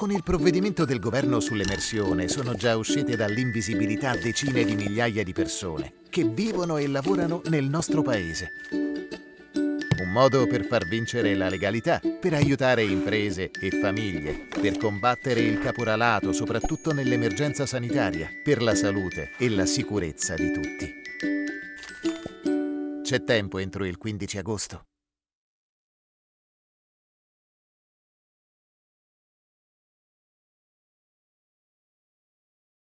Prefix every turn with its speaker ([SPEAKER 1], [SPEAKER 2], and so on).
[SPEAKER 1] Con il provvedimento del governo sull'emersione sono già uscite dall'invisibilità decine di migliaia di persone che vivono e lavorano nel nostro paese. Un modo per far vincere la legalità, per aiutare imprese e famiglie, per combattere il caporalato, soprattutto nell'emergenza sanitaria, per la salute e la sicurezza di tutti. C'è tempo entro il 15 agosto.